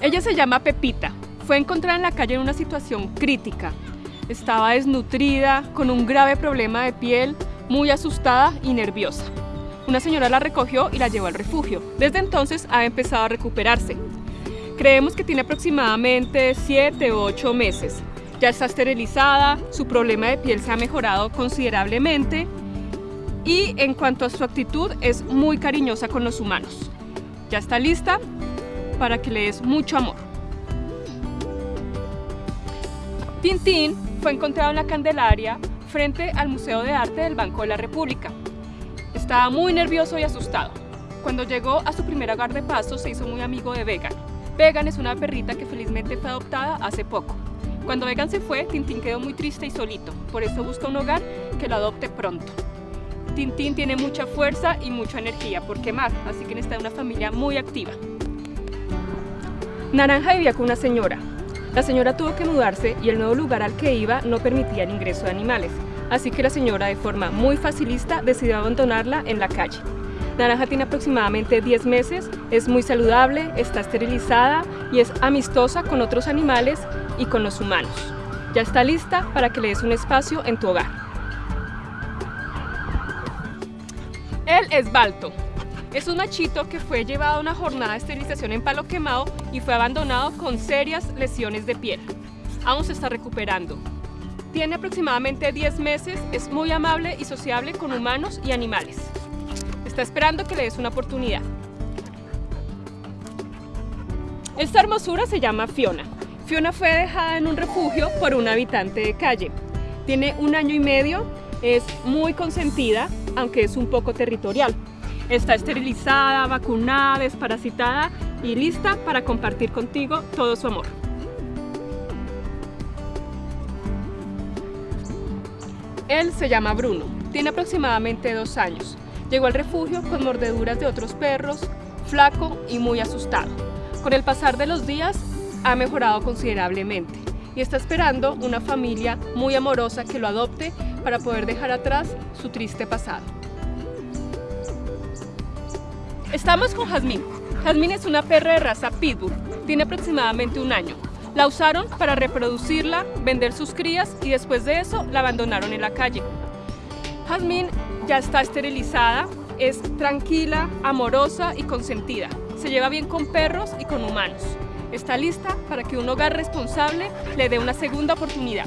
Ella se llama Pepita. Fue encontrada en la calle en una situación crítica. Estaba desnutrida, con un grave problema de piel, muy asustada y nerviosa. Una señora la recogió y la llevó al refugio. Desde entonces ha empezado a recuperarse. Creemos que tiene aproximadamente 7 o 8 meses. Ya está esterilizada, su problema de piel se ha mejorado considerablemente y en cuanto a su actitud es muy cariñosa con los humanos. Ya está lista para que le des mucho amor. Tintín fue encontrado en la Candelaria frente al Museo de Arte del Banco de la República. Estaba muy nervioso y asustado. Cuando llegó a su primer hogar de paso se hizo muy amigo de Vegan. Vegan es una perrita que felizmente fue adoptada hace poco. Cuando Vegan se fue, Tintín quedó muy triste y solito, por eso busca un hogar que lo adopte pronto. Tintín tiene mucha fuerza y mucha energía por quemar, así que necesita una familia muy activa. Naranja vivía con una señora. La señora tuvo que mudarse y el nuevo lugar al que iba no permitía el ingreso de animales, así que la señora de forma muy facilista decidió abandonarla en la calle. Naranja tiene aproximadamente 10 meses, es muy saludable, está esterilizada y es amistosa con otros animales y con los humanos. Ya está lista para que le des un espacio en tu hogar. Él es Balto. Es un machito que fue llevado a una jornada de esterilización en palo quemado y fue abandonado con serias lesiones de piel. Aún se está recuperando. Tiene aproximadamente 10 meses, es muy amable y sociable con humanos y animales. Está esperando que le des una oportunidad. Esta hermosura se llama Fiona. Fiona fue dejada en un refugio por un habitante de calle. Tiene un año y medio, es muy consentida, aunque es un poco territorial. Está esterilizada, vacunada, desparasitada y lista para compartir contigo todo su amor. Él se llama Bruno, tiene aproximadamente dos años. Llegó al refugio con mordeduras de otros perros, flaco y muy asustado. Con el pasar de los días ha mejorado considerablemente y está esperando una familia muy amorosa que lo adopte para poder dejar atrás su triste pasado. Estamos con Jazmín. Jazmín es una perra de raza Pitbull, tiene aproximadamente un año. La usaron para reproducirla, vender sus crías y después de eso la abandonaron en la calle. Jazmín ya está esterilizada, es tranquila, amorosa y consentida. Se lleva bien con perros y con humanos. Está lista para que un hogar responsable le dé una segunda oportunidad.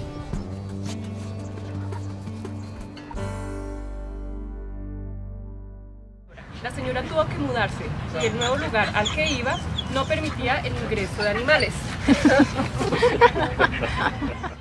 La señora tuvo que mudarse y el nuevo lugar al que iba no permitía el ingreso de animales.